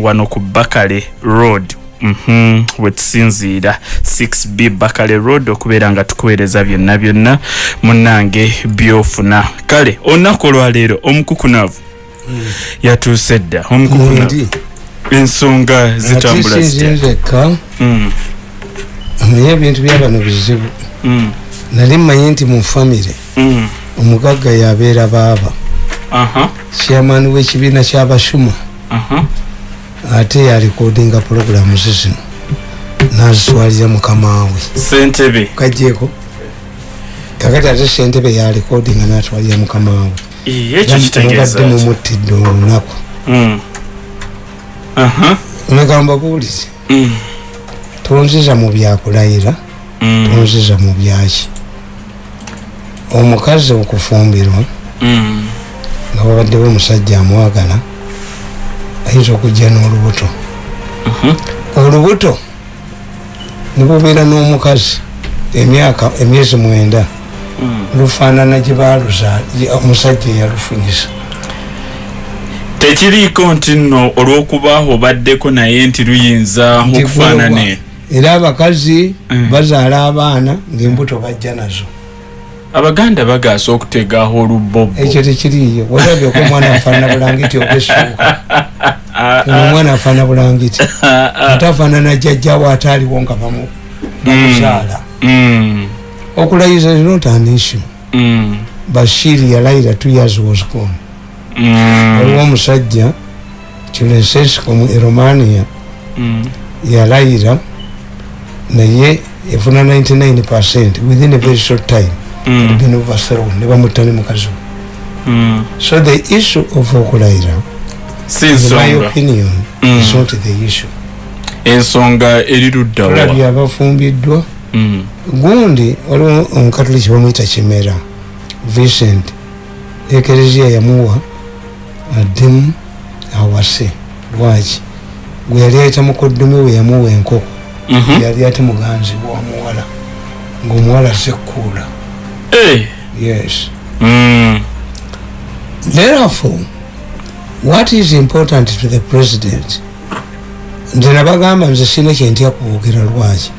wano ku bakale road. Mm -hmm. wetusinziira 6b bakale road okubeera nga tukuweereza byonna byonna. Munange byofuna. Kale olunaku olwaleero omukukunavu mm. yatuuse dda. Omukukunavu. Ensonga zitambula zitinzeka mm. amanye ebintu byabano bizibu. Mm. nali mmanyi nti mu famire mm. omugagga yabeera baaba. Chairman w'ekibiina kyabashuma ate yalikodinga puroguramu zizino nazitwalira mukamawe sentebe kajeko kakati ate sentebe yalikodinga natwalira mukamawe mubadde mumuttidde olunaku. Omegamba buulize. Mm. tonziza mu byakulayira mm. tonziza mu byaki. Omukazi okufumbirwa mm. nga babaddewo omusajja amwagala ayinza okujja n'olubuto. Mhm. olubuto nibubeera n'omukazi emyaka emyezi mwenda. Lufaanana gyebaluza omusajja eyalufunyisa. Tekiriiko nti nno olw'okuba obaddeko naye nti luyinza okufaanane? era abakazi mm. bazaala abaana ngaembuto bajja nazo abaganda bagaasa okutegaho olubbobo ekyo tekiriyo walabyeko omwana afaanana bulangiti ogesuuka omwana afaanana bulangiti ate afaanana jjajjawo ataaliwo nga bamuzaala mm. okulayiza is not an issue. Bashiri yalayira two years was gone. Waliwo omusajja kilesesco mu eromania. Yalayira naye efuna 99 percent within a very short time been overthrown ne bamutta ne mukazi so the issue of okulayira my opinion is not the issue. Ensonga eriruddaolabye abafumbiddwa gundi waliwo omukatoliki bamwita kimera vincent ekereziya yamuwa addemu awase lwaki? Gwe yali ayita mukoddomi we yamuwa enkoko. Mhm. yali ate muganzi wamuwala ngaomuwala sekkuula eh. yes mm. therefore what is important to the president nze nabagamba nze sina kyentya kuwogera lwaki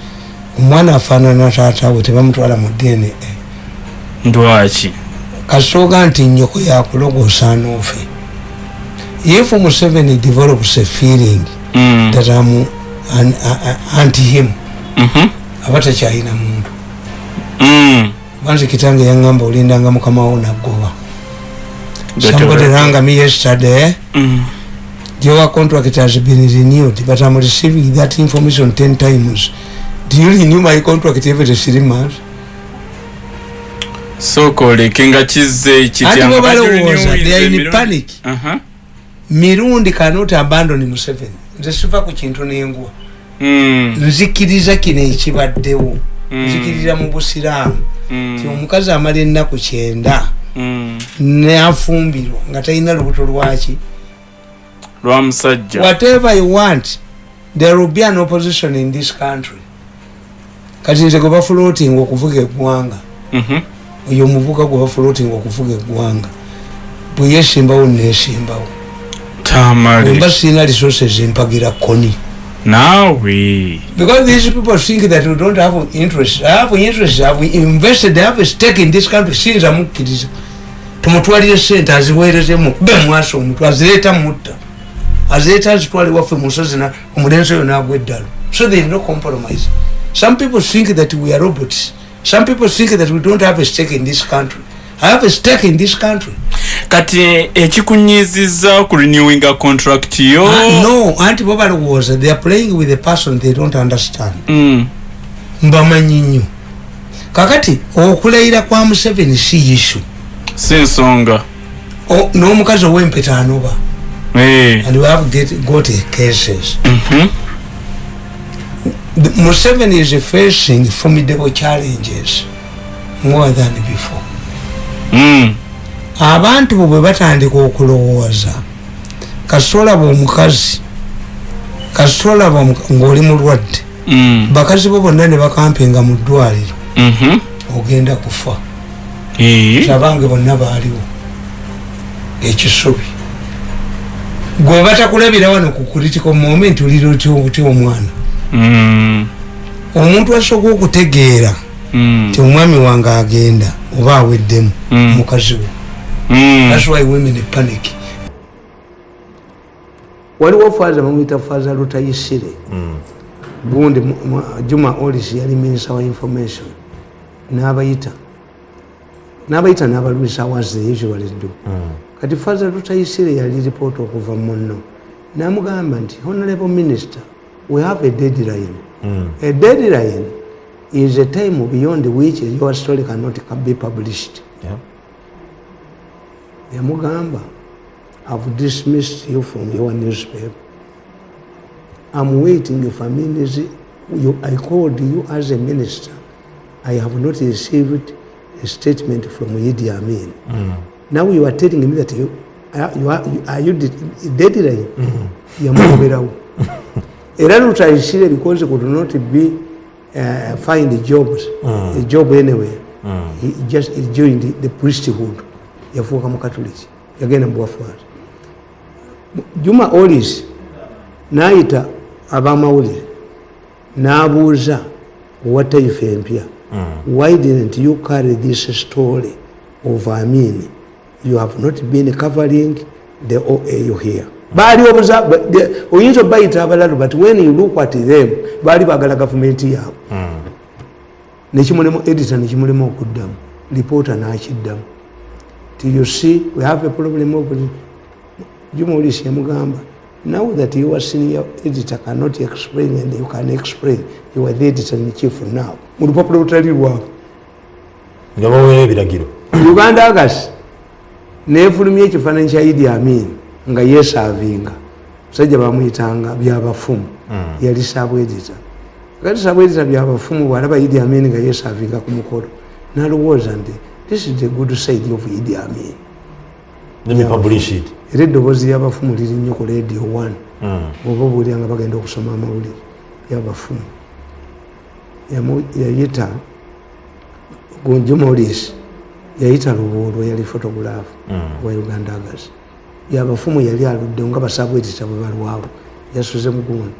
omwana afaanana taatawe tebamutwala mu dna ndwaki kasooga nti nyoko yakulogosa noofe if museveni develops a feeling mm. that am an, anti him mm -hmm. aba takyalina muntu mm. Banze kitange yaŋŋamba olindanga mukamawo naggoba somebody rang me yesterday mm. your contract has been renewed but i'm receiving that information 10 times do you renew my contract every three months so kolekenga kize kityabalowooza they are in panic uh -huh. mirundi cannot abandon museveni nze siva ku kintu nengwa mm. nzikiriza kino ekibaddewo mm. nzikiriza mu busiraamu. Ti omukazi amala ennaku kyenda mm. nafumbirwa nga talina lubuto lwaki lwamusajja whatever you want there will be an opposition in this country. Kati nze gwe bafloating okuvuga eggwanga mhm. oyo omuvuka gwe bafloating okuvuga eggwanga bwe yesimbawo nesimbawo. Mba sina resources empagira koni nawe because these people think that we don't have interest. I have interest have invested i have a stake in this country sinza mukkiriza tumutwalire sente aziweerezemu kube mwaso omuntu azireeta mutta. Azireeta azitwale waffe musozi omulenzi oyo nagwa eddalo so there is no compromise. Some people think that we are robots. Some people think that we don't have a stake in this country have a stake in this country kati ekikunyiziza ku renewing a contract yo uh, no anti bo balowooza they are playing with a person they don't understand mm. mbamanyi nnyo kakati okulayira kwa museveni si issue si nsonga n'omukazi ow'empeta anoba hey. and we have get, got cases mm -hmm. museveni is facing formidable challenges more than before. Abantu bo bwe batandika okulowooza kasitolaba omukazi kasitolaba ngaoli mulwadde mm. bakazi bo bonna ne bakampinga mu ddwaliro mm -hmm. ogenda kufa abange bonna baaliwo ekisubi gwe batakulabira wano ku critical moment oliro ty omwana Mm. omuntu asobola okutegeera Mm. ti omwami wange agenda oba aweddemu Mm. mukazi we. Mm. thats why women panic. Waliwo faza bamwita faza lutayisire gundi juma olis yali minisa wa information. Nabayita. Nabayita nabalwisa was the usual do kati faza lutayisire yali ripoota okuva muno namugamba nti honorable minister we have a deadline. A deadline is a time beyond which your story cannot be published. Yeah. yamugamba i've dismissed you from your newspaper. I'm waiting for minutes you, i called you as a minister. I have not received a statement from idi amin. Now you are telling me that you, are, you are, you, are you de- deadline? Yamugoberawo era lutayisire because he could not be uh, find jobs a job anywhere. He just he joined the, the priesthood. Yafuuka mukatuliki yagenda mubwafaati juma olis nayita abamawulire. Nabuuza owa taifa empya why didn't you carry this story of amin you have not been covering the oau here baali oyinza obayita abalalu but when you look at them baali bagala gavumenti yaabwe nekimulemu edita nekimulemu okuddamu lipoota nakiddamu. Ti you see we have a problem of juma olisi yamugamba now that your senior editor cannot explain and you can explain you are the editor in chief now. Mu lupapula lutali lwabwe nga baweera ebiragiro. Uganda agasi nefulumya ekifaananyi kya idi amin nga yesavinga musajja bamwyitanga byabafumu. Yali sabwedita kati sabwedita byabafumu bwalaba idi amin nga yesavinga ku mukolo nalowooza nti this is the good side of idi amin. Era eddoboozi lyabafumu liri nnyo ku radio one. Oba obuulira nga bagenda okusoma amawulire yabafumu. Yayita gonjomolis yayita lubuulwa yali photograph wa uganda agas yabafumu yali aludde nga basabwetita bwe balwawo. Yasuze mugundi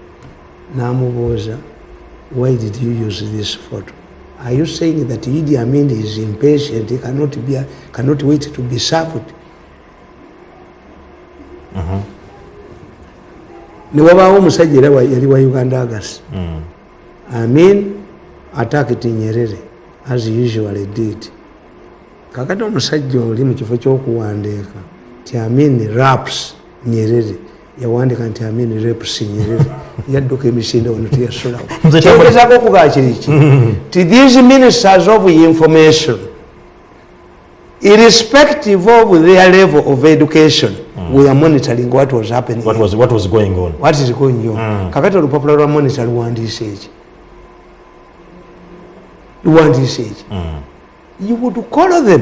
namubuuza why did you use this photo? Are you saying that idi amin is impatient he cannot, be, cannot wait to be served newabaawo omusajja era yali wa uganda agas. Amin attacked nyerere as usually did. Kakati omusajja oli mu kifo ky'okuwandiika ti amin raps nyerere. Yawandiika nti amin raps nyerere. Yadduka emisinde wano tambula- kyogezaako okugaa kiriki ti these ministers of information irrespective of their level of education we are monitoring what was happening. What was, what was going on. What is going on? Kakati olupapula lwa monitor luwandiise eki? Luwandiise eki? You would call them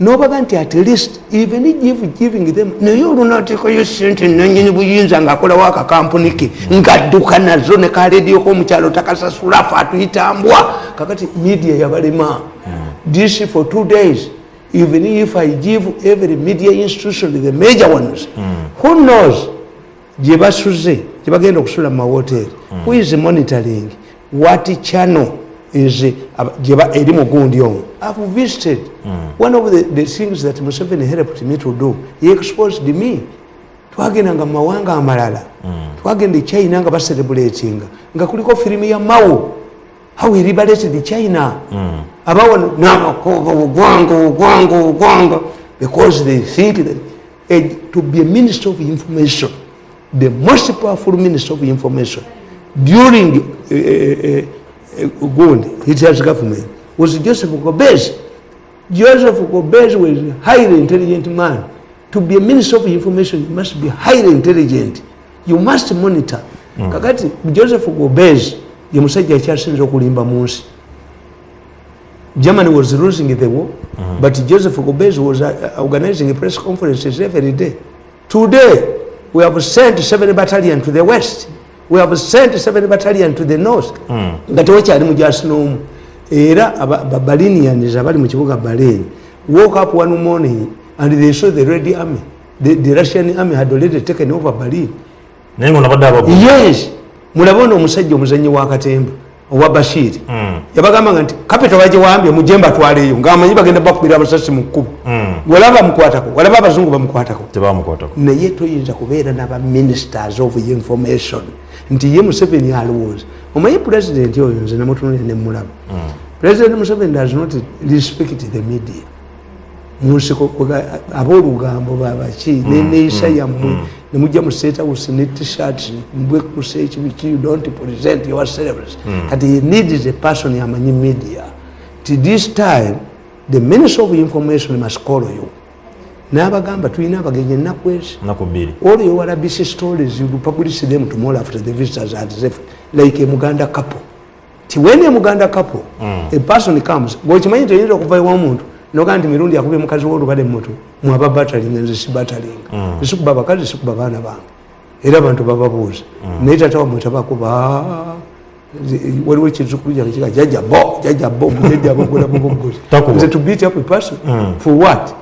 nobaga nti at least even if giving them naye olunateekayo sente nanyini buyinza ngaakolawo akakampuni ke. Ngadduka nazo ne kaledio komukyalo takasasula fe atuyitambwa kakati media yabalema this for two days. Even if i give every media institution the major ones who knows? Gye basuze gye bagenda okusula mu mawoteri who is monitoring? What channel is aba- gye ba- eri mugundi omwo i've visited one of the, the things that museveni helped me to do. He exposed me. Twagendanga mu mawanga amalala. Twagenda e china nga bacerebratinga nga kuliko firimu ya mao. How he liberated china. Abawano namakoga ogwanga ogwanga ogwanga. Because they think that eh, to be a minister of information the most powerful minister of information during uh, uh, uh, Gundi, Hitler's government, was Joseph Kobezi. Joseph Kobezi was a highly intelligent man. To be a minister of information, you must be highly intelligent. You must monitor. Kakati Joseph Kobezi, ye musajja akyasinze okulimba mu nsi. Germany was losing the war, mm. but Joseph Kobezi was uh, organizing press conferences every day. Today, we have sent seven battalion to the west. We have sent seven battalion to the north. nga tewakyali mujasi n'omu era aba- ba- balinians abali mu kibuga baleni woke up one morning and they saw the red army the, the russian army had already taken over berlin naye nga nabadde abagu yes. Mulabe ono omusajja omuzanyi wa katemba owa bashiri yabagambanga nti kapita bagiwambye mujemba twaleeyo ngaamanyi bagenda bakubira abasasi mu kkubo. Walaba bamukwatako walaba abazungu bamukwatako. Naye toyinza kubeera n'abaministers of information nti ye museveni alowooza. Omanyi pulezidenti oyo nze namutunulya nemulaba president museveni does not respect the media. Munsiko ab'olugambo babaki neneeyisa yammwe nemujja mu state house ne tshirt mbwekuse ekibiki you don't present your celebrities. Kati he needs a person yamanyi media. Ti this time the minister of information must call you n'abagamba tulina abagenyi ennaku ezi. All your RBC stories, you publish them tomorrow after the visitors are left, like a Muganda couple. Ti when a Muganda couple, a person comes, gwokimanyi nti oyinza okuva ewa muntu noga nti mirundi yakubye mukazi w'olubale mutu mwaba batalinga nze si batalinga esikuba bakazi sikuba baana bange. Era abantu bababuuza naye tata wamwe tabakuba waliwo ekizukulu kyange kiga jajja bo jajja bo mujajja bogolamu bogozi Takuba. nze to beat up a person. For what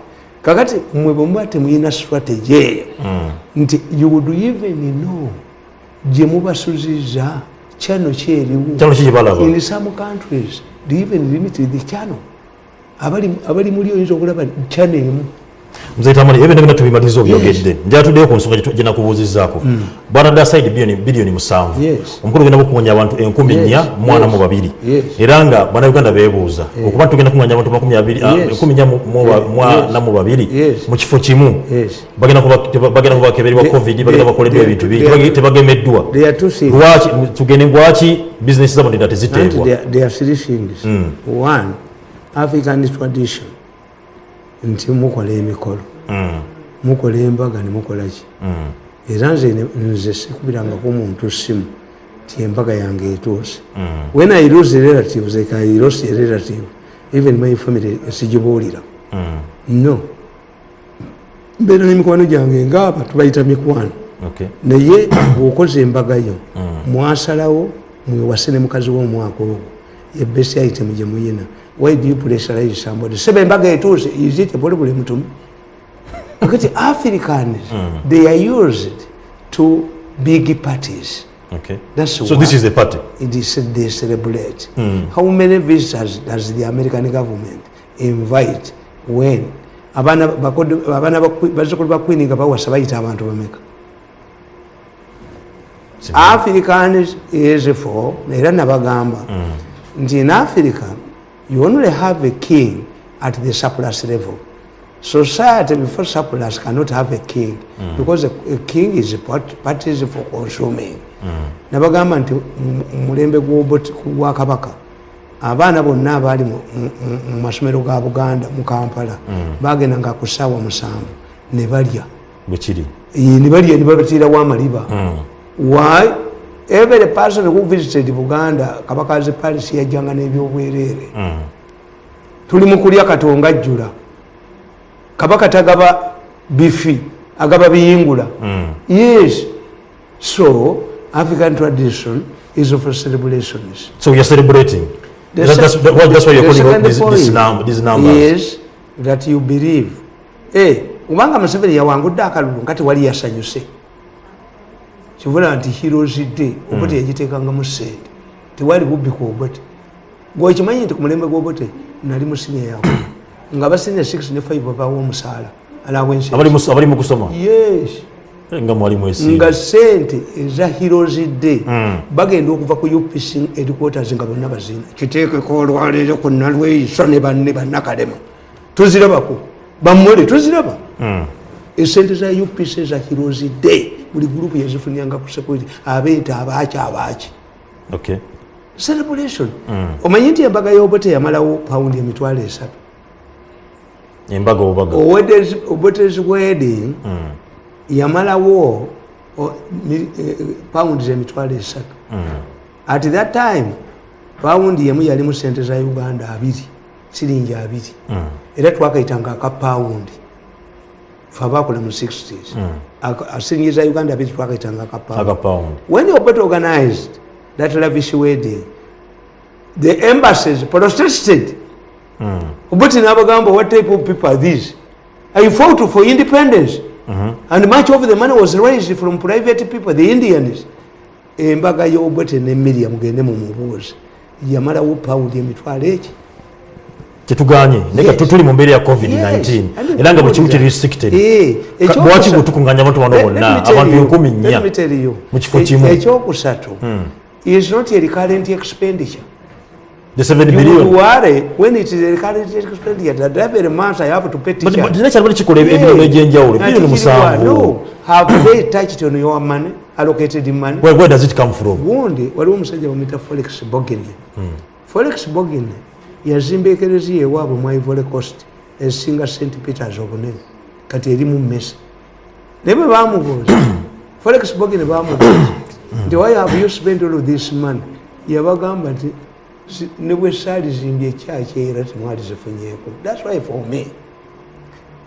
kakati mwe bwemuba temuyina strategy eyo nti you would even know gye mubasuziza channel kyeriwo in some countries they even limit the channel. Abali muli oyinza okulaba channel emu nzetamani ebyo nabina tubimaliza obyogedde njatuddeyo ku nsonga gye nakubuuzizaako bwana dasaidi biliyoni musanvu. Yes. omukulu genda bukuŋŋanya abantu enkumi Yes. nnya mwana Yes. mu babiri. Yes. era nga bannayuganda beebuuza okuba tugenda kuŋŋanya abantu makumi abiri- ah, Yes. enkumi nnya mu- mu ba- Yes. mwana mu babiri. Yes. mu kifo kimu. Yes. bagenda kuba- teba- bagenda kubakeberwa They- covid bagenda they- bakoleddwa they- ebintu bingi. they- tebage- tebagemeddwa. there are two things. Lwaki tugende lwaki bizinesi zabo ndenda and teziteebwa there, there are three things. One african tradition nti mukola emikolo. Mukola embaga nemukola ki? Era nze nze sikubirangako muntu simu ti embaga yange etuuse when i lose relatives like i lost a relative even my family sigibuulira. No. Mbeera n'emikwano gyange ngaaba tubayita mikwano. Naye bwokoze embaga yo mwasalawo mwewase ne mukazi w'omwaka ogwo. Ebesi item gye muyina why do you pressurize somebody? Seba embaga etuuse is it a problem mutumu akati africans they are used to big parties. Okay. That's so why this is the party? it is they celebrate. How many visitors does the american government invite when abaana bakodo- abaana ba Queen- bazzukulu ba queen nga bawasa bayita abantu bameka? Africans is for era nabagamba. Nti in africa you only have a king at the surplus level. Society before surplus cannot have a king because a, a king is part- parties for consuming. Nabagamba nti mu- mu mulembe gwa kabaka abaana bonna abaali mu- masomero ga buganda mu kampala bagendanga ku ssaawa musanvu ne balya. Bwe kiri? Ne balya ne babatirawo amaliba why every person who visited buganda kabakazi paris yajjanga n'ebyobwereere tuli mu kulya katonga ajjula. Kabaka tagaba bifi agaba biyingula. Yes. So african tradition is of celebrations so you're celebrating. The That- that's, that, why- that's why you're calling these, point num, these numbers. is that you believe. Eh, kubanga museveni yawangudde akalulu nga tewali yasanyuse kivula nti heroes day obote yagiteekangamu sente. Tewali bubbi ku obote. Gwekimanyi nti ku mulembe gw'obote nali musinia yawe nga basinia 6 ne 5 babawo omusaala alawensi abali mu- abali mu kusoma? Yes. Nga sente eza heroes day bagenda okuva ku upc headquarters nga bonna bazina kiteekeko olwaleero ku nalweyiso ne banne bannakalema. Tuzirabako. Bammole tuziraba. Esente za upc za heroes day buli gurupu yazifunianga ku security abeeta abaaki abaaki. Okay. celebration. Omanyi nti embaga y'obote yamalawo pawundi emitwalo esatu. Embaga obaga obotes wedding yamalawo o- mi- eh, pounds emitwalo esatu. At that time paundi yemu yalimu sente za uganda abiri siringi abiri. Era twakaitanga aka paundi fe abakola mu 60s Aka- siringi za uganda abiri twakaitanga aka paundi aga pound when you got organized that lavish wedding the embassies protested. Obuti nabagamba what type of people are these? I fought for independence. And much of the money was raised from private people the indians. Embaga y'obwete ne miriam mugende mu mubuuzi. Yamalawo pawundi emitwalo eki kyetuganye naye Yes. tuli mu mbeera ya covid-19 yes. era nga bwe kimu kiri restricted Eh, ekyokusa- lwaki bwetukunganya abantu bano bonna abantu enkumi nnya mu kifo e- kimu. ekyokusatu is not a recurrent expenditure. The 7 you billion. You worry when it is a recurrent expenditure that every month i have to pay But- but but naye kyalimu kikola ebirungo ole bilioni musanvu. no. Have they touched on your money allocated money? Where- where does it come from? Gundi waliwo omusajja forex felix bogin Forex bogin yazimba ekereziya ewaabwe mu ivory coast esinga st peters obunene kati erimu mesa naye bwe bamubuuza felix bogin bamubuuza nti why have you spent all this money? Yabagamba nti "Si- ne bwe saalizimbye ekyaki era temwali zifunyeeko. Thats why for me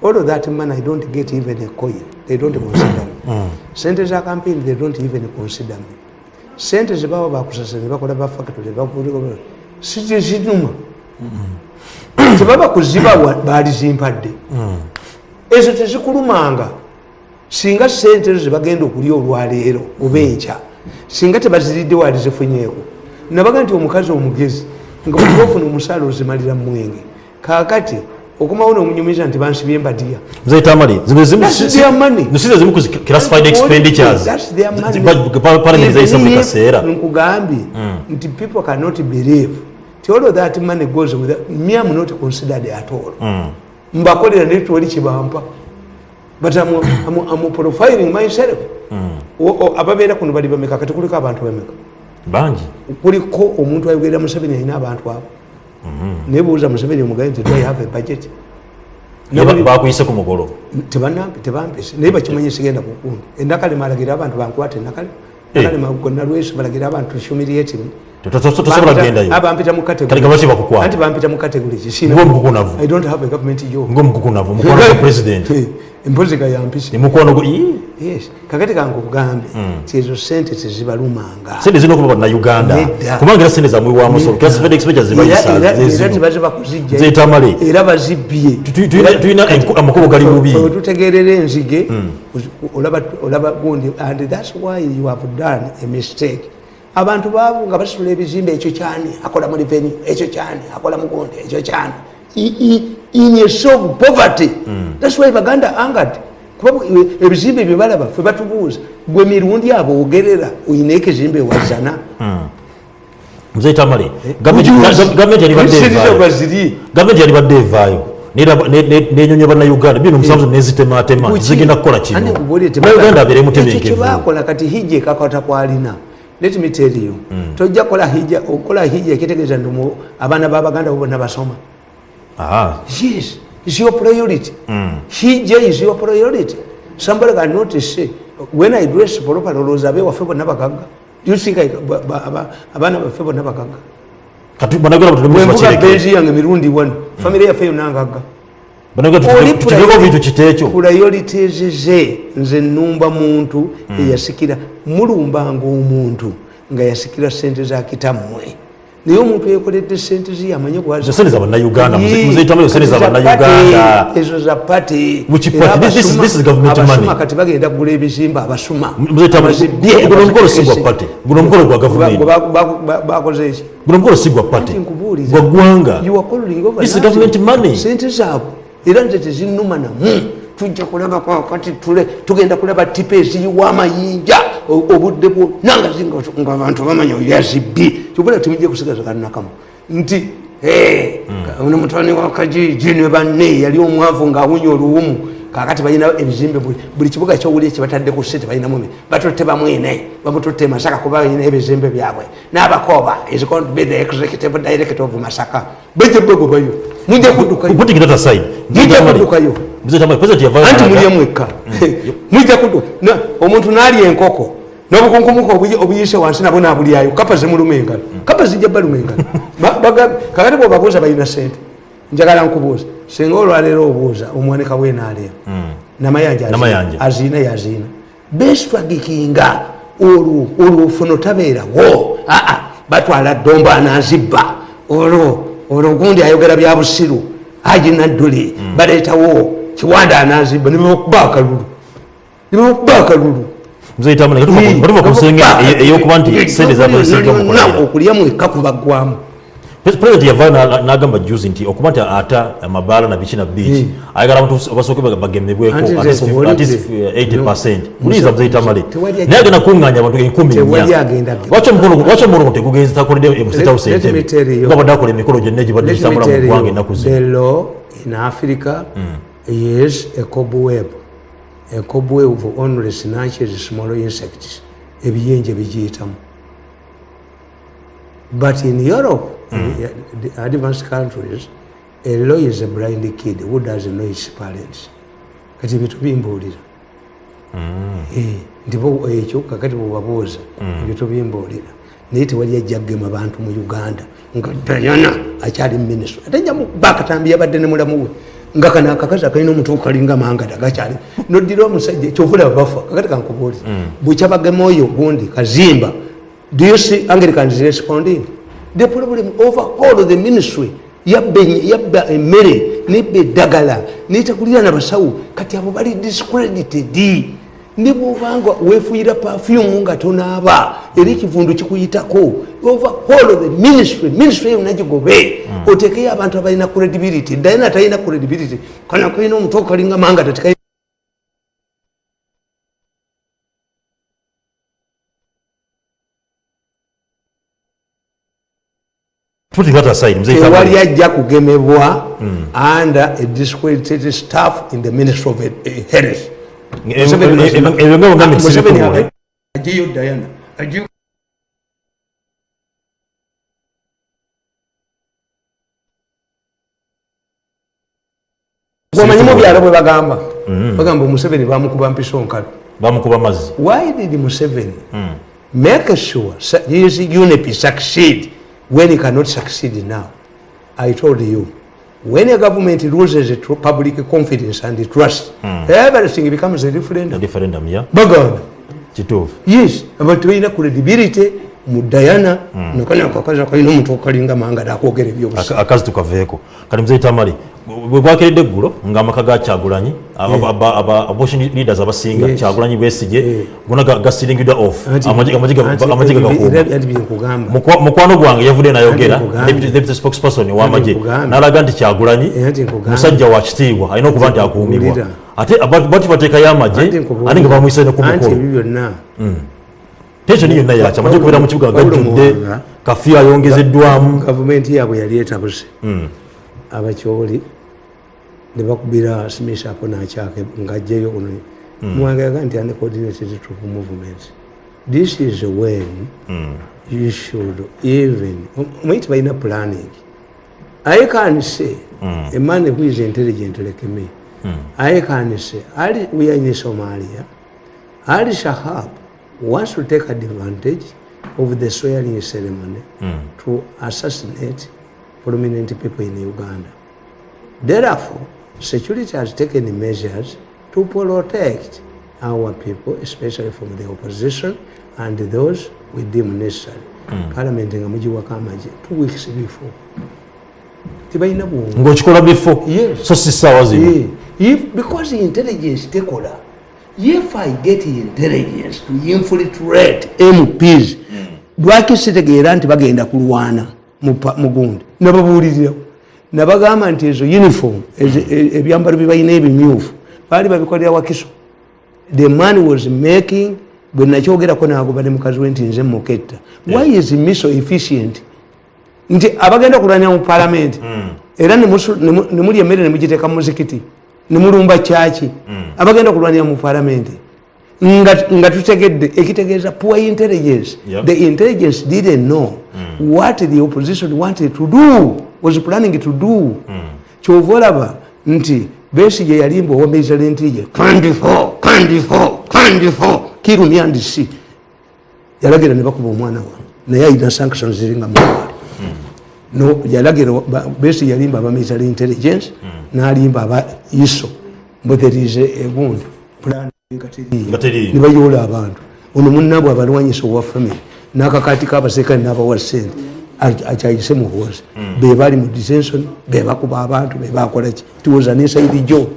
all of that money i don't get even a coin. They don't consider me. Sente za campaign they don't even consider me. Sente zebaba bakusasa nebakola bafactory sizinuma tebaba kuzibawa balizimpadde ezo tezikulumanga. Singa sente ezo zebagenda okulya olwaleero oba enkya singa tebaziridde wali zifunyeeko nabaga nti omukazi omugezi nga bwetibafuna omusaala ozimalira mwenge kakati okumawo nomunyumiza nti bansibye kaseera. nkugambye nti people cannot believe all of that money goes with me am not considered at all. Mbakolera naye tiwali kibampa but I'm, I'm, I'm profiling myself. O- o- ababeera kuno bali bameka? Kati kuliko abantu bameka? Bangi. Kuliko omuntu ayogerera museveni alina abantu abo? Naye buuza museveni omugaye nti do i have a budget? Naye ba- Nobody- bakuyise ku mugolo. Tebanampe- tebampise naye bakimanyi sigenda kukundi endakalema alagira abantu bankwate endakalema Eh. nakalema gonna lweso balagira abantu humiliating tosobola kugendayo abampita mu Kale gabaki bakukwata? anti bampita mu category Ng'omukukunavu. i don't have a government job ngaomukukunavu mukwano gwa president Eh, empozi ga yampise emukwano gwa yes kakati kange okugambe ti ezo sente tezibalumanga sente zirina okuba bannauganda Nedda. kubanga era sente wamusolo classified expenditure Era- bazibbye Tu- tu- tulina amakubo gali bubi wetutegerera enzige olaba gundi and thats why you have done a mistake abantu baavu nga basitula ebizimbe ekyo kyani akola mu revenue ekyo kyani akola mu gundi ekyo kyani. In a of poverty. Thats why baganda angered. Kuba ebizimbe bye balaba fe batubuuza gwe mirundi abo ogerera oyina ekizimbe wazana. Mzee tamale gavumenti yalibadde evaayo. baziri gavumenti yalibadde evaayo. Nenyonya bannauganda bino omusanvu nezitematema zigenda kukola kino nauganda abeere mutebenkevu. Kyebakola kati hijja ekakata kwalina let me tell you tojja kola hijja okola hijja ekitegeeza nti mu- abaana babaganda bo bonna basoma. Aha. yes is your priority. Hijja is your priority. Somebody can not say when i dress properly olowooza abewaffe bonna bagagga. Do you think I- ba- ba- aba- abaana baffe bonna bagagga? Kati bannauganda bwenvuga batulemusimakireke benzi yange mirundi wano famire yaffe yonna ngagga. Oli tuteeko bintu kiteekyo priorities ze nze nnumba muntu eyasikira mulumbanga omuntu nga yasikira sente za kitammwe. Naye omuntu yekoledde sente ze yamanye Ezo sente za bannauganda, muze- muzeetamu ezo sente za bannayuganda. ezo za pate. Mu kipaati, this is- this is government abasuma money. kati bagenda kugula ebizimba abasuma. Mzee Tamale, Abazibye, guno omukolo si gwa abazikese. pate. Guno omukolo gwa gavumenti Ba- ba- ba- bakoze eki guno omukolo si gwa pate. Gwa ggwanga. Sente zaabwe era nze tezinuma namu tujja kulabako kati tule tugenda kulaba tipa eziyiwa amayinja obudde bwonna nga abantu bamanya yazibbi. Kyobula timujja kusigaza kanakamu nti "Eh, ono mutani wa kajiji ne banne yali omwavu ngaawunya oluwumu kakati balina ebizimbe buli- kibuga kyowuli kyebatadde ku sente balinamu batutte bamwine bamututte masaka kuba balina ebizimbe byabwe. N'abakoba is going to be the executive director of masaka. Bajja bagobayo mujja kuddukayo. Mujja anti mulye mwekka. Mujja kuddu na- omuntu n'alya enkoko n'obukunkumuka obuyi- obuyise wansi nabwo nabulyayo. Kapa zimuluma engalo. Kapa zijja baluma engalo. Kakati bwebabuuza balina sente njagala nkubuuza singa olwaleero obuuza omwanika bwenaalero namayanja azina- Namayanja. azina yazina. Beswagikinga olwo olwo ofuno tabeerawo aa batwala domba anazibba olwo olwo gundi ayogera bya busiru. Aji nadduli baleetawo kiwanda anazibba nebakuba akalulu. Nebakuba akalulu. Muzeitamatuva ku nsenge eyokuba nti sente zabasejamukolera okulyamu ekka kubaggwamu president yava nagamba juzi nti okuba nti ata amabaala nabiki na biki Hmm. ayagala abantu basooke bagemebweko Anti nze nkubuulidde. 80 percent No. muliza muzeitamale Tewali naye agenda kuŋŋanya abantu tegugenzi takoledde house Let- let me tell you. entebe nga badde akola emikolo gyonna egibadde Let me gitambula mu tell ggwanga you, ennaku the zino law in Africa is a cobweb, a cobweb of only snatches, small insects, ebiyenje bigiyitamu. But in Europe, in the advanced countries, a law is a blind kid who doesn't know his parents. Kati ebyo tubimbuulira. Eh, nti bo ekyo kakati bwebabuuza ebyo tubimbuulira naye tewali ajja kugema bantu mu uganda nga dayana akyali muminisitule ate nja mukuba akatambi yabadde ne mulamu we nga kano akakazi akalina omuntu okalinga mangada gakyali. Noddira omusajja kyovulaba bafa kakati kankubuulira bwekyabagema oyo gundi kazimba do you see anglicans responding the problem overall the ministry yabba emmere nebba eddagala netakulira nabasawo kati abo bali discredited. Ne bwobanga wefuuyira perfume nga tonaaba era ekivundu kikuyitako. Overall the ministry ministry yonna gigobe otekeyo abantu abalina credibility dayina talina credibility. Kana kalina omuntu okalinga mangata tekai tewali muzeitamale ajja kugemebwa under a discredited staff in the ministry of eh, health. Ebyo nga bonna Museveni agiyo dayana agiyo gwomanyi mu byalo bwe bagamba. Bagamba omuseveni bamukuba mpiso nkalo bamukuba mazzi why did museveni make sure su- his unip succeed when he cannot succeed now i told you when a government loses tr- public confidence and trust everything becomes a referendum. Referendum ya baganda kituufu yes abantu balina credibility mu dayana nakanya akakazi akalina omuntu okalinga manga nakwogera ebyobusa Aka- akazi tukaveeko kati muzeitamale bwe bwakeredde eggulo ngaamaka ga kyagulanyi abortion leaders abasinga kyagulanyi besige gona gasiringidwa off Amagye- amagye ga- anti- amagye gagakuuma era- anti byenkugamba Mukwa- mukwano gwange yavudde nayogera deputy spokesperson w'amagye n'alaga nti kyagulanyi Eh, musajja wa kitiibwa alina okuba nti akuumibwa. ate bati bateekayo amagye ate nga bamuyise ne ku mukolo. ebyo byonna. Tensioni yonna yakya amagye kubeera mu kibuga gajjudde kafiyu ayongezeddwamu gavumenti yaabwe yali etabuse abakyoli ne bakubira smith ako nakyake ngaajjayo ono muwanga yaga nti uncoordinated troop movement this is when you should even omanyi tibalina planning. I can say a man who is intelligent like me i can say ali we are in somalia. Ali shahab wants to take advantage of the swearing ceremony to assassinate prominent people in uganda Therefore, security has taken measures to protect our people, especially from the opposition and those we deem necessary. Parliament nga mugiwako amagye two weeks before. Tibalina bwongo. ng'okikola bifo Yes. so si ssaawa zino Yeah. If, because intelligence tekola, if I get intelligence to infiltrate MPs, lwaki sitegeera nti bagenda kulwana mu pa- mu gundi nababuulirirawo. Nabagamba nti ezo uniform e- ebyambalo bye balina ebimyufu baali babikolera wakiso. The man was making bwe nakyogerako nagoba ne mukazi we nti nze muketta. Why is me so efficient nti abagenda okulwanya mu palamenti era nemusu- nemu- nemuli emmere nemugiteeka mu muzikiti nemulumba kyaki abagenda okulwanira mu palamenti nga tutegedde ekitegeeza poor intelligence. Yep. the intelligence didn't know what the opposition wanted to do was planning to do. Kyova olaba nti besige yalimba owamiriza lentije kandifo kandifo kandifo kirumyandisi yalagira ne bakuba omwana wa naye ayina sanctions ziringa muwali no yalagira besi yalimba aba military intelligence nalimba aba iso but there is a wound. Plan Teriiyo. nebayoola abantu. Ono munabwe abalwanyisa owa family nakakati kabasekani nabawa sente akyayise bebali mu detention bebakuba abantu bebakolaki it was an inside job.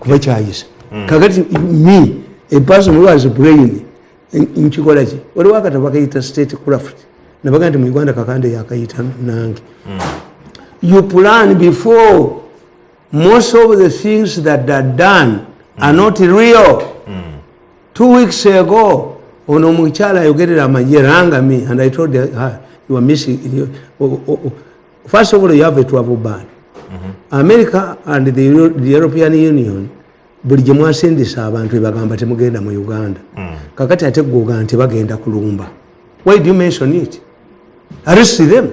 Kuba kyayisa kakati me a person who has a brain nkikola ki? Waliwo akatabo bakayita state craft nabaga nti mu uganda kakande yakayita nange. You plan before most of the things that are done are not real. Two weeks ago ono omukyala ayogerera amagye rangami and i told her you are missing you, oh, oh, oh. first of all you have a travel ban. America and the, Euro, the european union buli gye mwasindisa abantu ebagamba temugenda mu uganda. Kakati ate gwoga nti bagenda kulumba. Why do you mention it? Arrest them?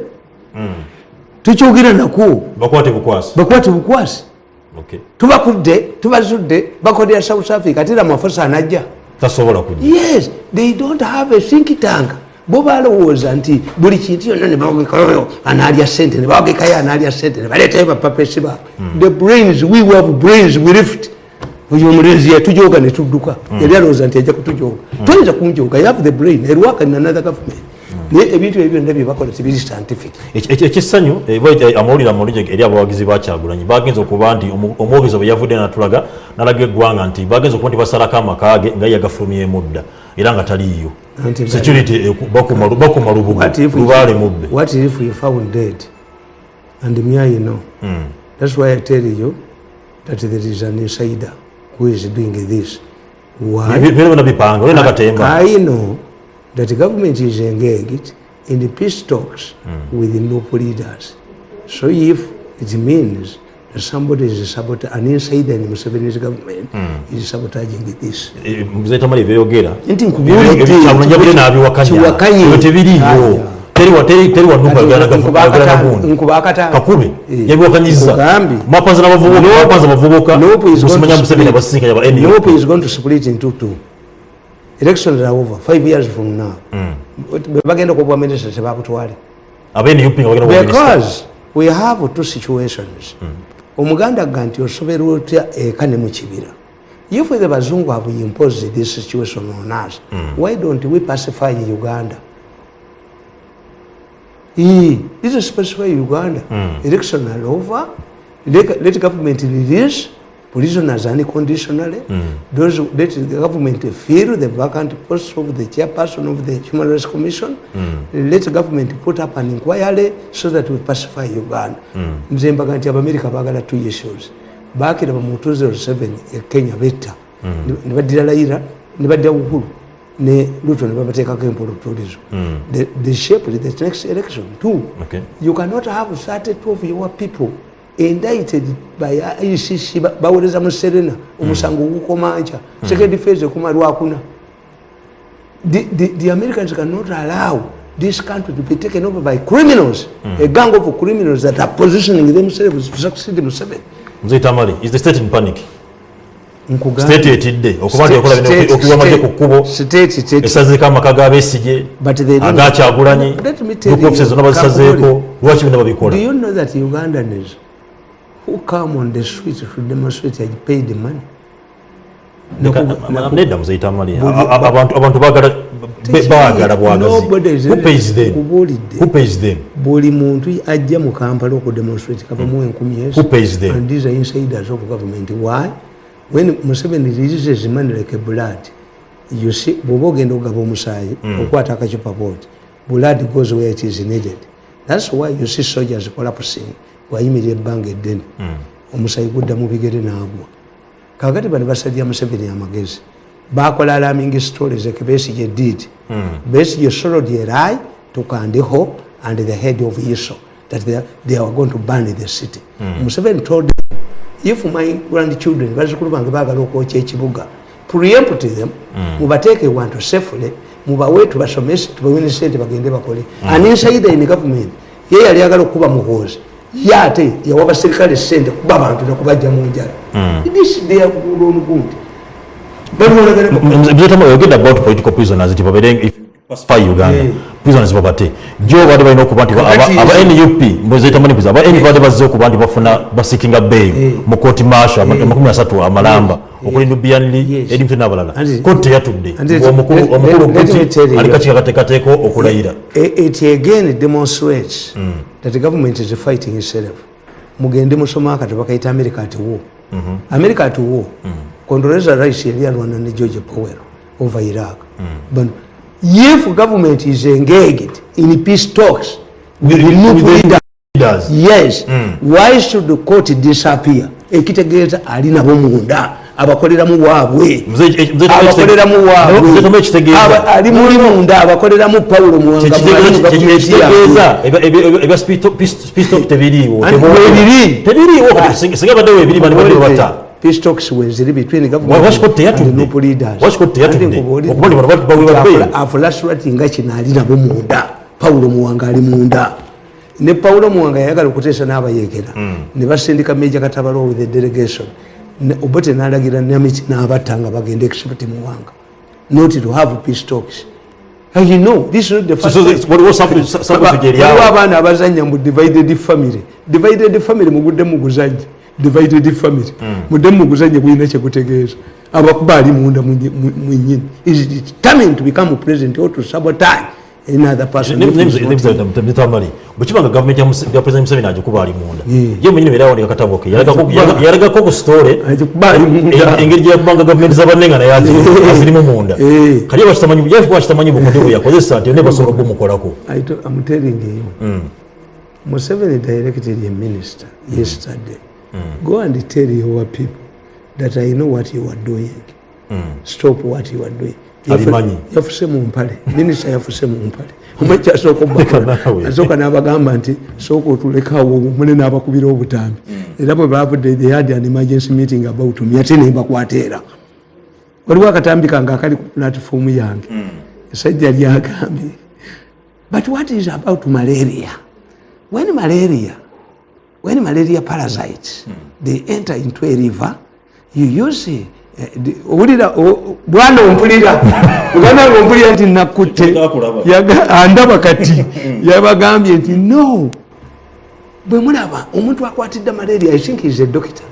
Tukyogera naku bakwate bukwasi. Tubakudde tubazudde bakodera south africa ate era mafusa anajja tasobola kujja. Yes they don't have a think tank. Bo balowooza nti buli kintu yonna nebawagekayo analya sente nebawagekayo analya sente nebaleetayo bapapesi baabwe the brains we have brains we lift. Oyo omulenzi yatujoga netudduka yali alowooza nti ajja kutujoga toyinza kunjoga you have the brain. Erwaka in another government naye ebintu ebyo byonna byebakola tibiri scientific Eki- eki- ekissanyu eh, bwe- eh, amawulire amulungi eri abawagizi bakyagulanyi bagenza okuba nti omwogezi bwe yavudde natulaga nalaga eggwanga nti bagenza okuba nti basalako amakage nga ye yagafulumyemu dda era nga taliiyo security bakuma lu- bakuma lubugo What if we- lubaale mubbe What if we found dead? And me, I know. Hmm. That's why I tell you that there is an insider who is doing this. Why? byona bipanga olina katemba I know that government is engaged in the peace talks Hmm. with the NUP leaders. So if it means that somebody is sabotaging, an insider in Museveni's government Hmm. is sabotaging this. muzetamali byeyogera Nti nkubulidde, kyabulanyi yabudde nabiwakanya kiwakanye. ebyo tebiriiyo Aya. teri wa- teri- teri wanukaagala nagundi nkubakatano kakube yabiwakanyiza Nkugambye. mapanza n'abavubuka mapanza abavubuka Nope is going musimanya to museveni split. abasinkanya ba Nope is going to split into two. Elections are over five years from now. Bwe bagenda okuwa minisita tebakutwale. aba NUP nga bagenda kuba minisita. Because we have two situations. Omuganda ga nti osoberwa otya eka ne mu kibira. If the bazungu have imposed this situation on us, why don't we pacify Uganda? Ee, This is pacify Uganda. Election are over. Let, let government release prisoners unconditionally. Those let the government fill the vacant posts of the chairperson of the Human Rights Commission. Let the government put up an inquiry so that we pacify Uganda. Nze mbaga nti abamerika baagala two issues. Baakira mu 2007 e Kenya betta. Ne baddira Raila ne badda Uhuru ne Ruto ne babateekako empolotolizo. They, they shaped the next election too. Okay. You cannot have 32 of your people indicted by ICC ba- bawereza mu Serena omusango gukoma nca second phase ekoma lwakuna the, the, the Americans cannot allow this country to be taken over by criminals. A gang of criminals that are positioning themselves to succeed Museveni muzetamali is the state in panic? State etidde okuba nti ekola bino State- okuwa amagye ku kkubo esazeeko amaka you, offices zonna bazisazeeko lwaki bino babikola Do you know that Ugandans who come on the street to demonstrate had paid the money? Nedda muzetamali Buli- abantu baagala bwagazi. buli muntu ajja mu kampala okudemonstrate enkumi. Who pays them? and these are insiders of government. Why? When museveni releases money like a blood you see bwoba ogenda okugaba omusaayi okwata akacupa booti blood goes where it is needed. Thats why you see soldiers collapsing wayimirira ebbanga eddene. Omusaayi gudda mu bigere naagwa kakati bano basalira museveni amagezi. Bakola alarming stories like besige did besige sorrowed a lie to kandiho and the head of iso that they, they were going to burn the city. Museveni told them if my grandchildren bazukulu bange bagala okwokya ekibuga preempt them mubateeke wantu safely mubawe tubasomese tubawe ne sente bagende bakole. An insider in government ye yali agala okuba muhoozi ye ate yawa baserikale sente kuba abantu nekubajja mu njala good on good muzetamali oyogedde about political prisoners nti babeere if you pacify uganda Prisoners babate jo baade balina okuba nti Kakati aba nup muzetamali aba nup baade bazze okuba nti bafuna basikinga bail. Mu kooti masho amakumi asatu amalamba. Okulinda bianli Yes. edimuto n'abalala. And- kooti teyatudde. And it- omukulu let- omukulu let- let me kooti tell you- ali kakiika kateekateeka okulayira it again demonstrates that the government is fighting itself. Mugende musoma akati bakaita america at war. America at war. Condoleezza rice yali alwana ne george powell over iraq. Bano if government is engaged in peace talks with the new leader Leaders. yes why should the court disappear? Ekitegeeza ali nabo munda abakoleramu waabwe Mzee- eh, abakoleramu Mzee Tomé ekitegeeza. waabwe ali muli munda abakoleramu pawulo muwanga ebya tebiriiwo. Anti webiri. tebiriiwo. Singa baddewo ebiri bani baddewo bata peace weziri between Washington teyatudde. Washington teyatudde. Okuba nti bano bali- bali- bali- bali- afulasurati kino ali nabo munda. Pawulo muwanga ali munda. Ne pawulo muwanga yayagala okuteesa n'abayekera ne basindika meja katabalo with the delegation. Ne- obote n'alagira namiti n'abatta nga bagenda except muwanga. Not to have peace talks. And you know, this is not the first so time. this- waliwo sample- sa- sample Waliwo gyeryawo. abaana abazanya mu divided family. Divided family mugudde muguzanye divided family. Mudde muguzanye gulina kyekutegeeza. Abakuba ali munda mwenyini is determined to become president or to sabotage another person? Not- netamali bwekibanga gavumenti ya ya president museveni agikuba ali munda. Ye mwenyini beera wandika katabo ke. Yalagako- Agikuba. yalagako ku stole agikuba ali munda. engeri gyakubanga gavumenti zabanenga naye aziri- azirimu munda. Eh. kali bakitamanyi yafuba kitamanyi bukodde bwe yakozesa nti ne basobola okumukolako I to- I'm telling you. Museveni directed a minister yesterday go and tell your people that I know what you are doing. Stop what you are doing. Abimanyi. yafuse mu mpale minisita yafuse mu mpale omuki asooka obbakala Naawe. asooka n'abagamba nti sooka otulekawo mune n'abakubira obutambi era bwe bavudde they had an emergency meeting about me ate nembakwata era waliwo akatambi kange akali ku platifomu yange. Esajja lyagambye but what is about malaria? When malaria when malaria parasites they enter into a river you use eh, owulira bwana ompulira. Uganda ngompulira nti nakutte. Andaba kati. Yabagambye nti no. Bwe mulaba omuntu akwatidde malaria i think is a doctor.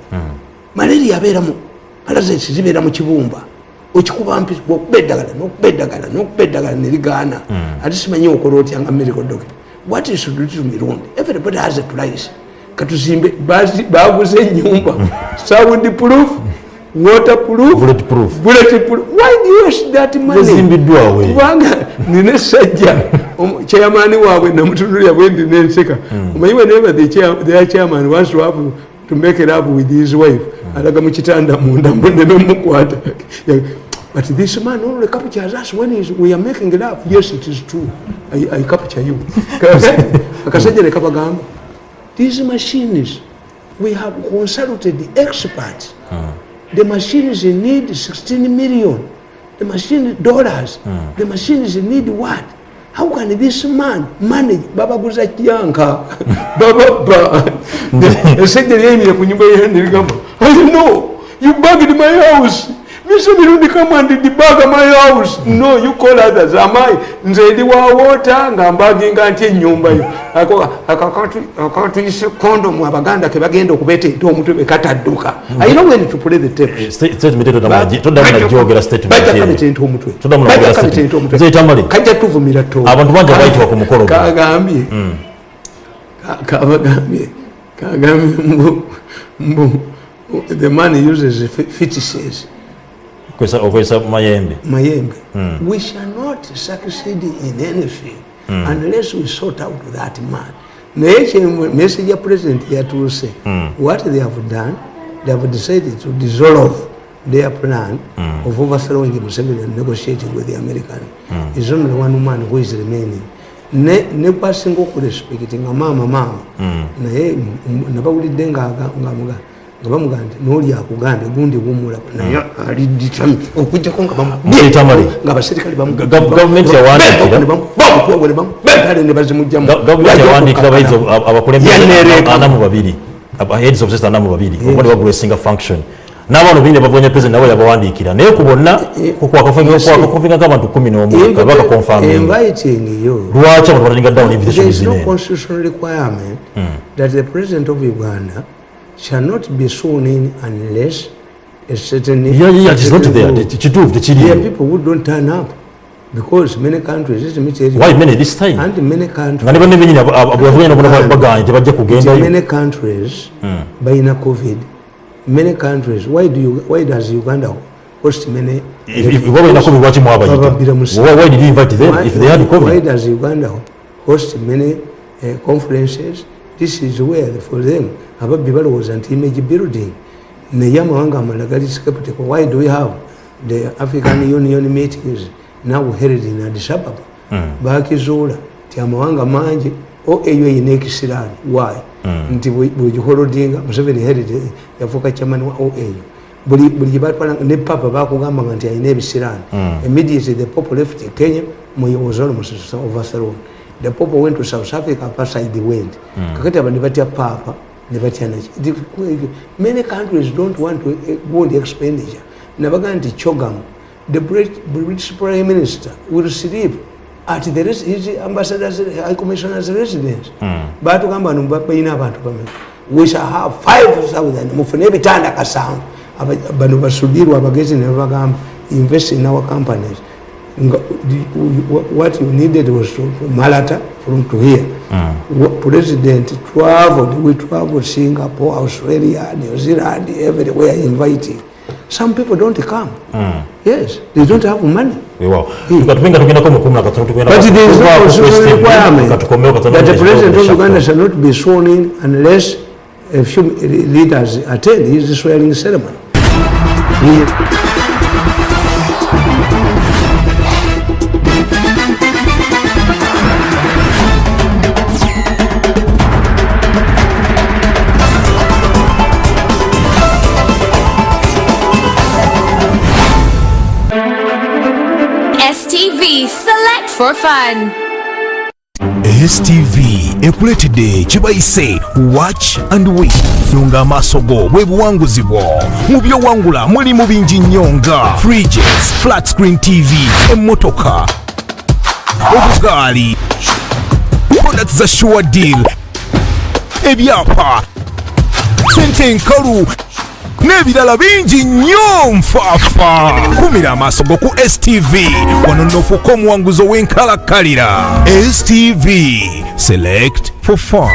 Malaria abeeramu parasites zibeera mu kibumba. Okikuba mpisi okuba eddagala nokuba eddagala nokuba eddagala nerigaana ate simanyi okola otya nga medical doctor. What is to do to mirundi? Everybody has a price katuzimbe baguze enyumba sound proof water proof Bullet proof. bullet proof. Why do you waste that money? Zezimbiddwawo. kubanga nina esajja chairman waabwe namutunulira bwe ndi nenseka omanyi whenever their chairman wants to have to make it up with his wife. Alaga mu kitanda munda munne nomukwata but this man only captures us when he's, we are making up. Yes it is true. I, I capture you. Akasajja ne kabagamba these machines we have consulted the experts. The machines need 16 million. The machine dollars. The machines need what? How can this man manage? Babaguza kyanka bababa esajja lyayimire ku nyumba yendirigamba i know. You bugged my house Mr. Mirundi come and debug my house. No, you call others. Am I? Nze ndi wa water nga mbaginga nti ennyumba yo. Ako akatuyise condom abaganda ke bagenda okubeeta ente omutwe bekatadduka. I know when to play the tape. statement toddamunajogera bajja kabeta ente omutwe Toddamu Bajja n'okwogera kabeta ente omutwe. Nze Tamale. kajja tuvumira to Abantu bangi abayitibwa ku mukolo guno. kagambye ka- kabagambye kagambye mbu mbu the man uses fe- fetishes okozesa mayembe. Mayembe. We shall not succeed in anything unless we sort out that man. Naye kye- message ya president yatuuse what they have done they have decided to dissolve their plan of overthrowing Museveni and negotiating with the American. Is only one man who is remaining. Ne ne kwasinga okurespect nga maama maama naye m- nabawulidde ng'aga- ng'amuga- nga bamugaa nti n'oli akugambye gundi wumula naye ali ditami okujjako nga bamu- Mzee Tamale. nga abaserikale bamu- Ga- ga- gavumenti yawandiikira. ne bamu- bamutwawule, ne bamu- bentale ne bazimugjamu. Ga- gavumenti yawandiikira abayizi abakulembeze Yaneereka. ana mu babiri aba- heads of state ana mu babiri okuba ne bagula esinga function n'abaana bini ne bavuganya president nabo yabawandiikira naye ku bonna kwakakofinga nk'abantu kumi n'omu kaba bakakonfaminga Inviting you. lwaki abantu batalinga down invitation There is no zine constitutional requirement that the president of Uganda shall not be sworn in unless a certain. Yeah, yeah, it is not there rule. kituufu There are tekiriyo people who don't turn up because many countries, let me tell you, why many this time and many nga countries, ne banne benyini abavuganya nabo baganye tebajja nti kugendayo many countries balina covid many countries why, do you, why does uganda host many oba balinako lwaki Bababbira mu mwabayita why does uganda host many uh, conferences this is where for them ababbi balowooza nti image building naye amawanga amalala gali skeptical why do we have the african union meetings now held in addis ababa? Mm. bakizuula nti amawanga mangi eyo eyina ekisiraani why? Nti bwegiholodinga museveni held yafuuka chairman wa oau buli gyebatwala ne papa bakugambanga nti alina ebisiraani immediately the pope left kenya was almost overthrown the pope went to south africa aparside went kakati aba nebatya papa nebatya naki many countries don't want to eh, go on the expenditure. Nabagaa nti chogam the Brit- british prime minister will sleep at the res- his ambassadors high commissioners residence. Batugamba no balina abantu bameka we shall have 5000 mufune ebitanda kasanvu bano basudirwa abagezi nebabagamba invest in our companies what you needed was to malata from to here Wa- president traveled we traveled singapore australia new zealand everywhere inviting some people don't come. Yes they don't have money. Katumenga tugendako mukumi But there is no constitutional requirement. that the president of Uganda shall not be sworn in unless a few leaders attend his swearing ceremony. He- For Fun. stv ekuletedde kibayise watch and win nunga amaaso go bwe buwanguzi bwo mu byowangula mulimu bingi nnyo nga fridges flat screen tv emmotoka obugaali products za sure deal. Ebyapa sente enkalu n'ebirala bingi nnyo nfaafa kumira amaaso go ku stv wano nofuuka omuwanguzi ow'enkalakkalira. Stv select for fun.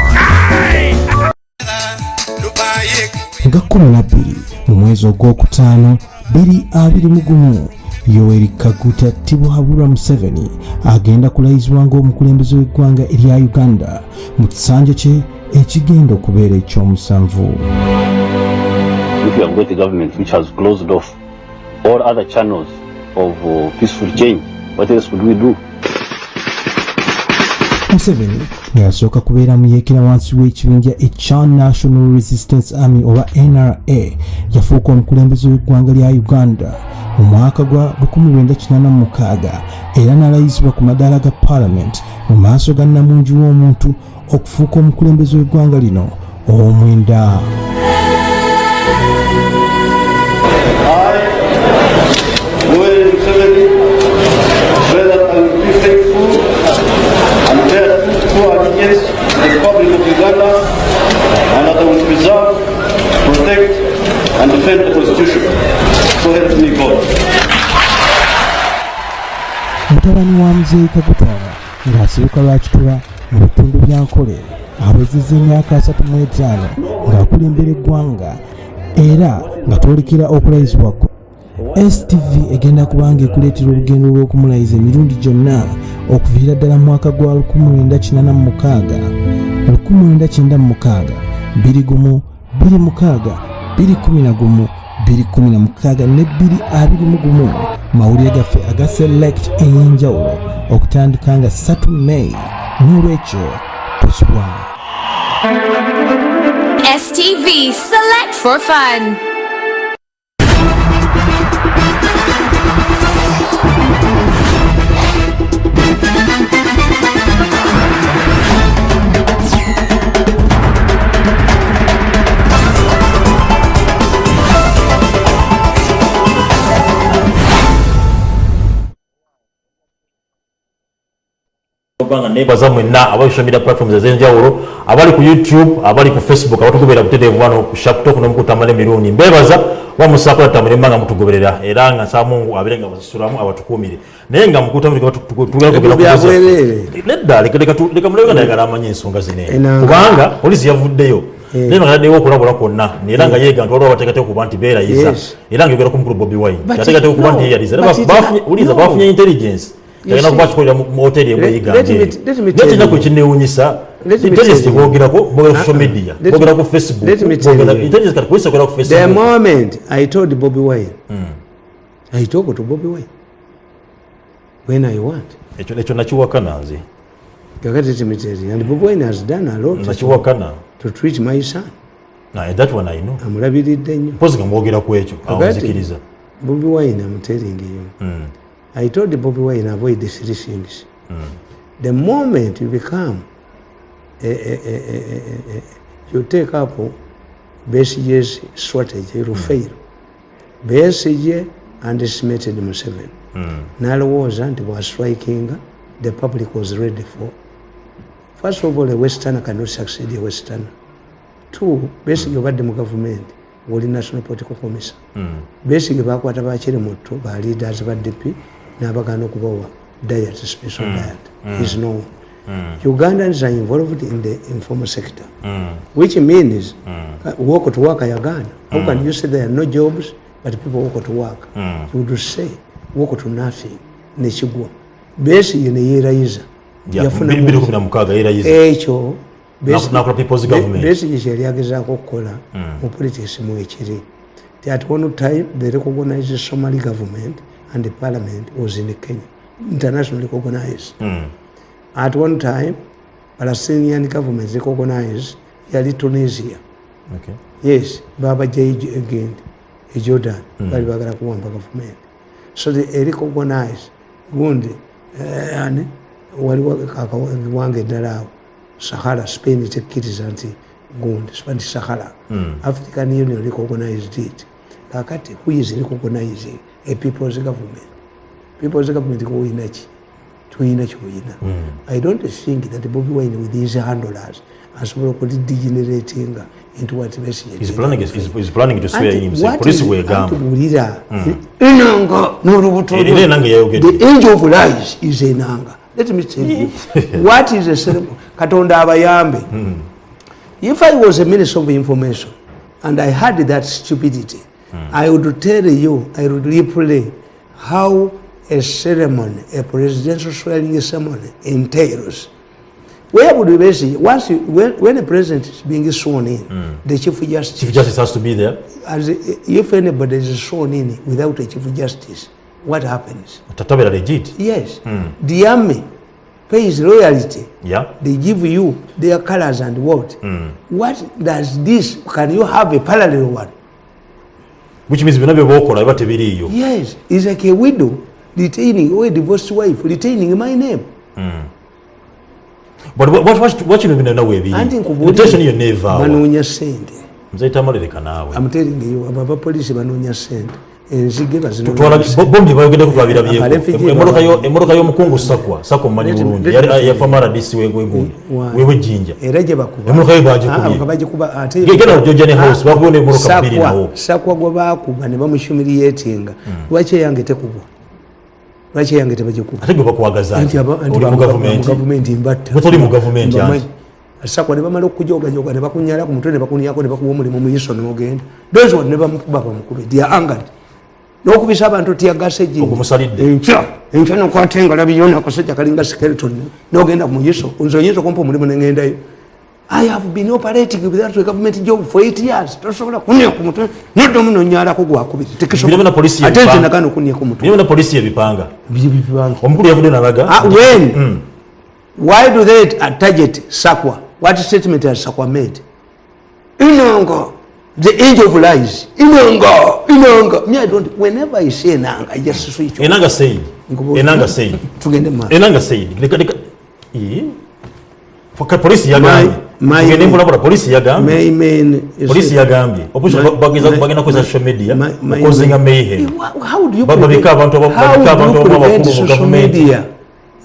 Nga 12 mu mwezi ogwokutaano 221 yoweri kaguta tibuhabulwa museveni agenda kulayizibwa ng'omukulembeze w'eggwanga erya uganda mu kisanja kye ekigenda okubeera ekyomusanvu if you have got a government which has closed off all other channels of uh, peaceful change, what else would we do? museveni ng'asooka kubeera mu yeekera wansi w'ekibinja ekya national resistance army oba nra yafuuka omukulembeze w'eggwanga lya uganda mu mwaka gwa 1986 era n'alayizibwa ku madaala ga paalamenti mu maaso ga namungi w'omuntu okufuuka omukulembeze w'eggwanga lino ow'omwenda Republic of Uganda, and that I will preserve, protect, and defend the Constitution. So help me God. mutabani wa muzeeyi kakutwala ng'asibuka lwakitula mu bitundu bya nkole awezezza emyaka 35 ng'akulembera eggwanga era nga twolekera okulayizibwa kwe stv egenda kubanga ekuleetera olugendo lw'okumulayiza emirundi gyonna okuviira ddala mu mwaka gwa 1986 1996 21 26 211 216 ne 221 mawulire gaffe aga select ey'enjawulo okutandika nga 3 may. N'olwekyo tosubwamu STV Select for Fun. Obanga nebaza mwenna media platforms ez'enjawulo abali ku youtube abali ku facebook abatugoberera butereevu wano ku shaptok nomukutambala emirundi. Mbebaza wamusaako natamule mbanga mutugoberera era nga Mungu abere nga basisulamu abatukumire naye nga Ebyo bya bwereere. nedda leka- mulebe nga nayagala amanye ensonga Enanga. kubanga polisi yavuddeyo. Naye nga yaddewo okulabula kwonna era nga yeega nti waliwo bateekateeka okuba nti beerayiza era nga yogera ku mukulu bobi wine. It- okuba nti yeyaliza. Bafunye intelligence Yagenda kuba kikolera mu hoteri ekinewunyisa Let me intelligence teboogerako boogera ku social media me- ku facebook intelligence kati polisi ekolera ku the facebook moment i told bobby wine i talk to bobby wine. When i want. Ekyo ekyo nakiwakana nze kakati timiteri and bobby wine has done a lot nakiwakana to treat my son. Naye that one i know. Amulabiridde nnyo. Mpozi nga mwogera ku ekyo awunzikiriza bobby wine you Mm. I told bobby wine avoid the three things. The moment you become a, a, a, a, a, a, you take up besige's strategy you fail. Besige underestimated museveni. N'alowooza nti bwastrikinga the public was ready for. First of all a westerner cannot succeed a westerner. Two besige obadde mu gavumenti woli national political commission. Besige bakwata bakiri muto ba leaders ba dp n'abagana okubawa diet special diet is known. Ugandans are involved in the informal sector which means uh, walk to work ayagana how can you say there are no jobs but people walk to work? You would say walk to nothing nekigwa na mukaaga yerayiza ekyo Naku- nakula people's government. besige kyali agezaako okukola mu politics mu ekiri. Ti at one time the recognized somali government and the parliament was in kenya internationally recognized Mm. at one time palestinian government recognized yali tunisia Okay. yes Baba J again, jordan bali bagala kuwamba government. so they recognized gundi eh, ani waliwo akawange eddala awo sahara spain tekkiriza nti gundi Spanish sahara Mm. african union recognized it kakati who is recognizing a people's government. People's government kuyinaki tuyina kyoyina i don't think that bobi wine with his handlers asobola okulidegeneratinga into what He's planning, to swear in himself. Enanga enanga yayogedde. the angel of lies is enanga let me tell you what is a ceremony? Katonda abayambe. If i was a minister of information and i had that stupidity Hmm. i would tell you i would replay how a ceremony a presidential swearing ceremony entails where would we basically once you, when, when a president is being sworn in hmm. the chief justice Chief Justice has to be there. as if anybody is sworn in without a chief justice, what happens? Legit. Yes, hmm. the army pays loyalty. Yeah. They give you their colors and what? What does this? Can you have a parallel one? Which means byonna bye bookola biba tebiriiyo. Yes, it's like a widow retaining or a divorced wife retaining my name. But what- what- what- kino bino nawe ebiri. Anti Intention yonna evaawa. banoonya sente. Nzaita amalireka naawe. I'm telling you, abo abapoliisi banoonya sente. Enzige Twala bazinoonya bo- bombi bayogedde ku twabirabyeko. Abalefugee Emmotoka yo- baba- emmotoka y'omukungu sakwa sakwa mumanyi bulungi yafa Why? wewejjinja era gye bakuba Emmotoka ye baagikubye. Ah, nga bagikuba ate Ge- genda ku Georgian House, bakubayo n'emmotoka bbiri nawo. sakwa gwe bakuba ne bamushumiriyetinga lwaki eyange tekubwa lwaki eyange tebagikuba ate gwe bakwagaza Anti aba- anti oli mu bamu- gavumenti mu gavumenti mbatta Gwe toli mu gavumenti Mbamanyi. anti. sakwa ne bamala okujogajoga ne bakunyala ku mutwe ne bakunyako ne bakuwa omulimu mu iso nemugenda those one ne bamukuba bamukube dia angad n'okubisa abantu tiyagase Ogumusalidde. enkya nokwata engalabi yona akasajja kalinga skeleton nogenda kumuyiso. Unzo nze oyinza okumpa omulimu nengendayo I have been operating without that government job for eight years. Tosobola kunia ku mutwe nodde omu kubiti. gwakubiri ate nze nagana okunia ku Ah, when? Why do they target Sakwa? What statement has Sakwa made? Inanga, the age of lies. Inanga, Inanga. Me, I don't. Whenever I say Inanga, I just switch. off. enanga said Nkubu- enanga said Tugende ma. enanga said leka leka Ee? Foka polisi yagambye My- my- tugende mbulabula polisi yagambye My man is. polisi yagambye opposition My- bageza my- bagenda kozesa social media my- my- okuzinga my- mayhem Wha- How do you Ba- babika abantu aba- how babika abantu do you aba- prevent abakulu mu social government. media?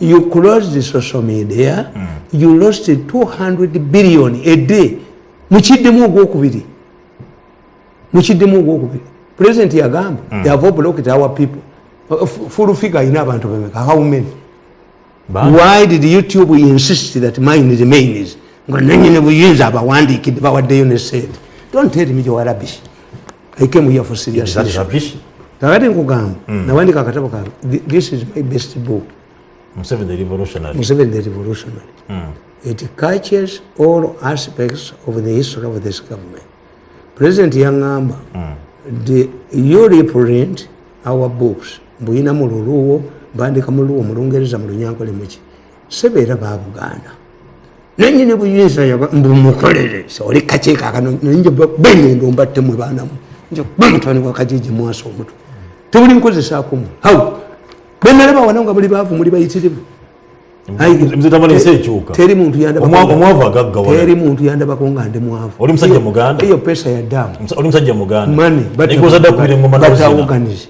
You closed the social media. You lost 200 billion a day. Mukiddemu ogwokubiri. Mukiddemu ogwokubiri. President yagamba they have blocked our people. Uh, f- Full figure ina abantu bemeka. How many? Why did YouTube insist that mine remains? nga nanyini buyinza abawandiikidde bawaddeyo ne sente don't tell me your rubbish i came here for serious kakati nkugamba nawandika akatabo kange Th- this is my best book Museveni the revolutionary. museveni the revolutionary it catches all aspects of the history of this government president yaŋŋamba the you reprint our books. Mbuyina mu luluwo mbandika mu luwo mu lungereza mu lunyankole muki sebeera ba buganda. Nenyini buyinza mbumukolere oli kakyekakano nje bengendo mbattemwe baanamu nje bamutwani wa kajiji mwasa omutwe tebuli nkozesaako haw benalaba wana nga muli baavu muli bayitirivu Mzee Tamale nsi ekyuka. Teri muntu yandabako nga ndi mwavu. Oli musajja Muganda? eyo pesa ya damu. Oli musajja muganda. mani batawoganize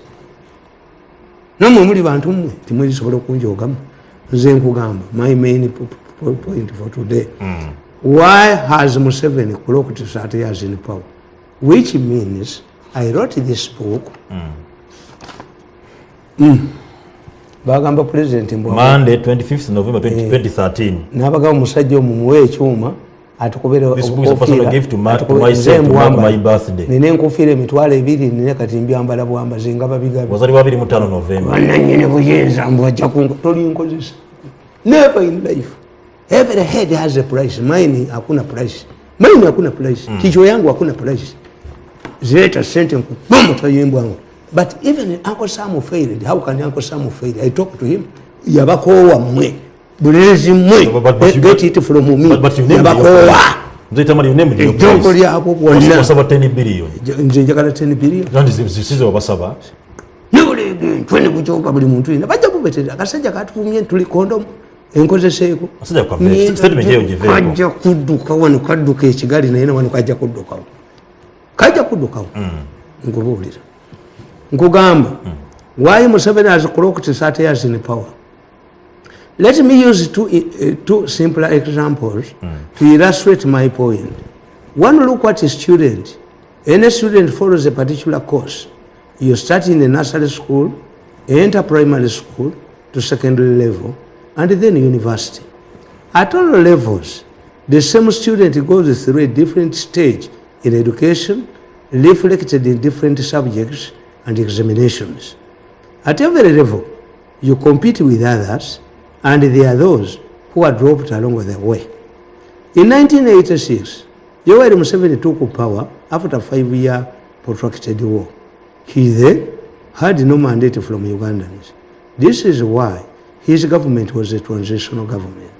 namwe muli bantu mmwe timwesobola okunjogamu. Nze nkugamba my main point for today. Why has museveni clocked 30 years in power? Which means i wrote this book Mm. Bagamba president mbwa. Monday 25th November 20 2013. nabagamba omusajja omwo muwe ekyuma atukubire This book is a personal gift to ma- to atukubire- myself nze to mark mbwamba. my birthday. nina enkofiira emitwalo ebiri nina kati mbyambala bwambazi nga babigabi. Wazaliwa 25 November. bananyini buyinza mbwajja kunko tolinkozesa never in life. Every head has a price. Mine hakuna price. Mine hakuna price. Kichwa yangu hakuna price. Zileta sente nkubomutayimbwangu but even uncle sam failed how can uncle sam fail i talk to him. Yabakoowa mmwe bulezi mmwe you- get it from me. But- you named yabakoowa your- Mzee Tamale you named your ejjoko price. lyabo bwonna Wasaba 10 billion. nze njagala 10 billion. Kandi zisize wabasaba. twene kukyuka buli muntu yina bajja kubeterera akasajja katufumye tuli kondomu. Enkozeseeko. Asajja kwa vest. Statement eyo giveeko. kajja kudduka wano kadduka ekigali naye wano kajja kuddukawo. Kajja kuddukawo. Nkubuulira nkugamba why museveni has clocked 30 years in power? Let me use two, uh, two simpler examples to illustrate my point. point one look at a student any student follows a particular course. You start in a nursery school enter primary school to secondary level and then university. At all levels the same student goes through a different stage in education reflected in different subjects and examinations. At every level you compete with others and there are those who are dropped along the way. In 1986 yoweri museveni took power after five year protracted war. He then had no mandate from ugandans. This is why his government was a transitional government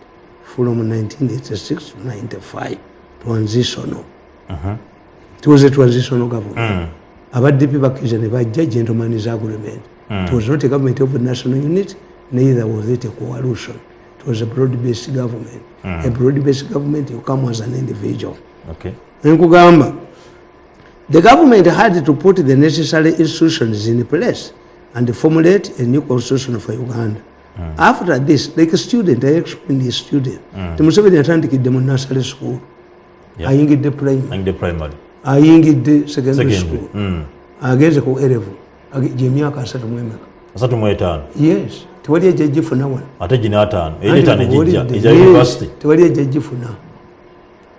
from 1986 to 95 transitional. Uh-huh. It was a transitional government mm. Abaddipi bakkiza ne bajja gentleman's agreement hmm. it was not a government of a national unit neither was it a coalition. It was a broad-based government. Hmm. A broad-based government you come as an individual. Okay. nkugamba the government had to put the necessary institutions in place and formulate a new constitution for uganda. Hmm. After this like a student i explained a student. Temuseveni yatandikidde mu nursery school. Yeah. ayingidde primary. The primary. Ayingidde secondary school. Mm. agenze ku erevu gyemyaka asatu mwemeka Asatu mwetano yes. Tewali ejjagifuna wano Ate gina ataano. Etaano Ejja yes, university. tewali ejjagifuna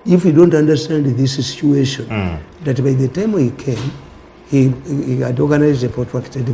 if you don't understand this situation mm. that by the time he came he, he had organized a protracted